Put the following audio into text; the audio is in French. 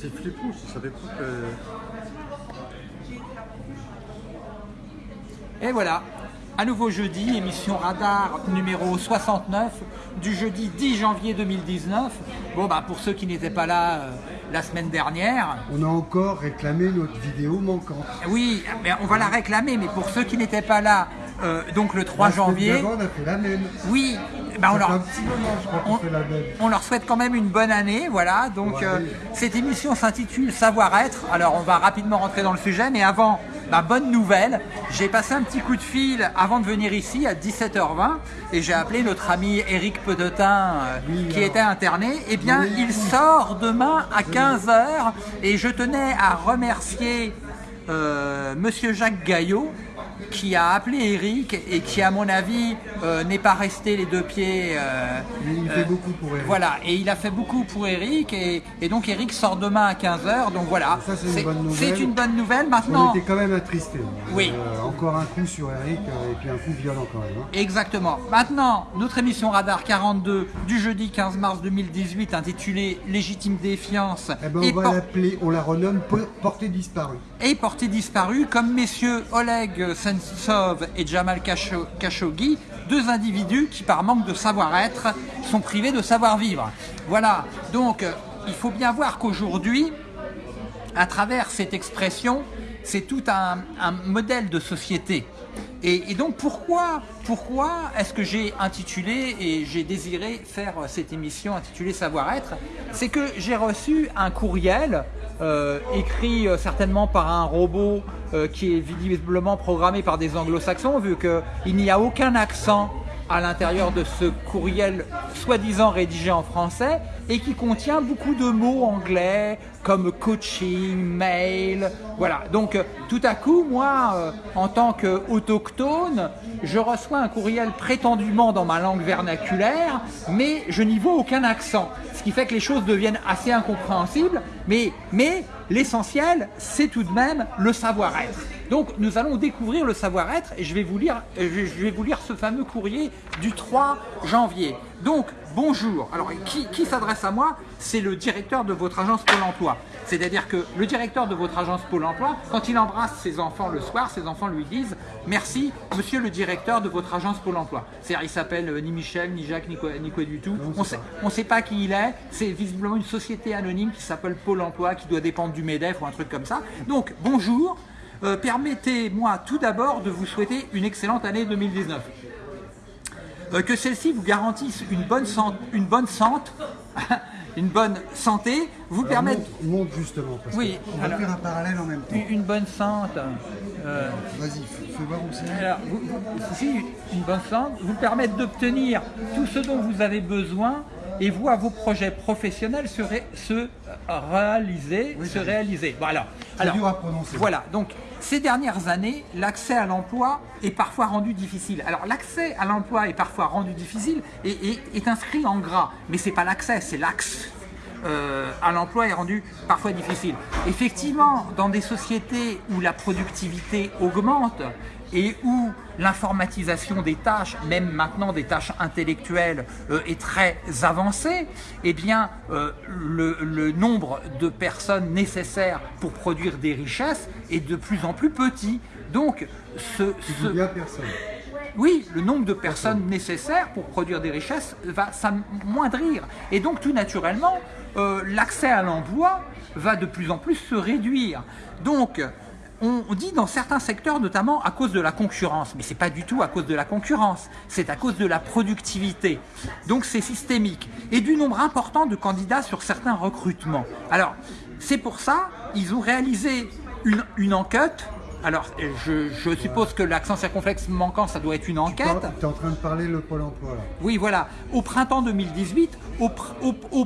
C'est flippant, je savais pas que... Et voilà, à nouveau jeudi, émission Radar numéro 69 du jeudi 10 janvier 2019. Bon, bah pour ceux qui n'étaient pas là euh, la semaine dernière, On a encore réclamé notre vidéo manquante. oui, mais on va la réclamer, mais pour ceux qui n'étaient pas là, euh, donc le 3 La semaine janvier, d'avant, on a fait la même. oui, bah on leur, un petit moment, je crois, qu'on on- fait la même. on leur souhaite quand même une bonne année, voilà. Donc Ouais. euh, cette émission s'intitule Savoir-être. Alors on va rapidement rentrer dans le sujet, mais avant, ma bonne nouvelle, j'ai passé un petit coup de fil avant de venir ici à 17h20 et j'ai appelé notre ami Eric Pedotin euh, Oui, qui alors. était interné. Eh bien, Oui. il sort demain à 15h et je tenais à remercier Monsieur Jacques Gaillot qui a appelé Eric et qui à mon avis euh, n'est pas resté les deux pieds euh, il fait beaucoup pour Eric. voilà, et il a fait beaucoup pour Eric, et, et donc Eric sort demain à 15h, donc voilà. Ça, c'est une bonne nouvelle. C'est une bonne nouvelle. On Maintenant, était quand même attristés. Oui. Euh, encore un coup sur Eric, euh, et puis un coup violent quand même. hein. exactement. Maintenant, notre émission Radar 42 du jeudi 15 mars 2018, intitulée Légitime défiance Eh ben, et, on va por- l'appeler, on la renomme Po- Portée disparue. et portée disparue, comme messieurs Oleg Et Jamal Khashoggi, deux individus qui, par manque de savoir-être, sont privés de savoir-vivre. Voilà, donc euh, il faut bien voir qu'aujourd'hui, à travers cette expression, c'est tout un, modèle de société. Et, et donc pourquoi, pourquoi est-ce que j'ai intitulé et j'ai désiré faire cette émission intitulée Savoir-être? C'est que j'ai reçu un courriel euh, écrit euh, certainement par un robot euh, qui est visiblement programmé par des anglo-saxons vu qu'il n'y a aucun accent à l'intérieur de ce courriel soi-disant rédigé en français et qui contient beaucoup de mots anglais comme coaching, mail, voilà. Donc euh, tout à coup, moi, euh, en tant qu'autochtone, je reçois un courriel prétendument dans ma langue vernaculaire, mais je n'y vois aucun accent, ce qui fait que les choses deviennent assez incompréhensibles, mais, mais l'essentiel, c'est tout de même le savoir-être. Donc nous allons découvrir le savoir-être et je vais vous lire, ce fameux courrier du 3 janvier. Donc bonjour. Alors qui, qui s'adresse à moi C'est le directeur de votre agence Pôle Emploi. C'est-à-dire que le directeur de votre agence Pôle Emploi, quand il embrasse ses enfants le soir, ses enfants lui disent merci, monsieur le directeur de votre agence Pôle Emploi. C'est-à-dire il s'appelle euh, ni Michel, ni Jacques, ni quoi, ni quoi du tout. Non, On sait, on sait pas qui il est. C'est visiblement une société anonyme qui s'appelle Pôle Emploi, qui doit dépendre du MEDEF ou un truc comme ça. Donc bonjour. Euh, Permettez-moi tout d'abord de vous souhaiter une excellente année 2019. Euh, que celle-ci vous garantisse une bonne, san- une bonne santé, une bonne santé, vous Alors, permette monte, monte justement, parce Oui, qu'on va faire un parallèle en même temps. une bonne santé. euh, Vas-y, fais voir où c'est. alors, vous- vous- si une bonne santé vous permettre d'obtenir tout ce dont vous avez besoin et voir vos projets professionnels se, ré- se réaliser, Oui, se réaliser. Voilà. C'est dur à prononcer. Voilà, donc ces dernières années, l'accès à l'emploi est parfois rendu difficile. Alors l'accès à l'emploi est parfois rendu difficile et, et- est inscrit en gras, mais c'est pas l'accès, c'est l'axe. euh, à l'emploi est rendu parfois difficile. Effectivement, dans des sociétés où la productivité augmente et où l'informatisation des tâches, même maintenant des tâches intellectuelles, euh, est très avancée, eh bien, euh, le, le nombre de personnes nécessaires pour produire des richesses est de plus en plus petit. Donc, ce, ce- bien personne. oui, le nombre de personnes nécessaires pour produire des richesses va s'amoindrir. Et donc, tout naturellement, euh, l'accès à l'emploi va de plus en plus se réduire. Donc, on dit dans certains secteurs, notamment à cause de la concurrence, mais c'est pas du tout à cause de la concurrence, c'est à cause de la productivité. Donc c'est systémique et du nombre important de candidats sur certains recrutements. Alors c'est pour ça ils ont réalisé une, une enquête. Alors je, je suppose que l'accent circonflexe manquant, ça doit être une enquête. Tu es en train de parler le Pôle emploi là. Oui, voilà. Au printemps 2018, au, pr- au, au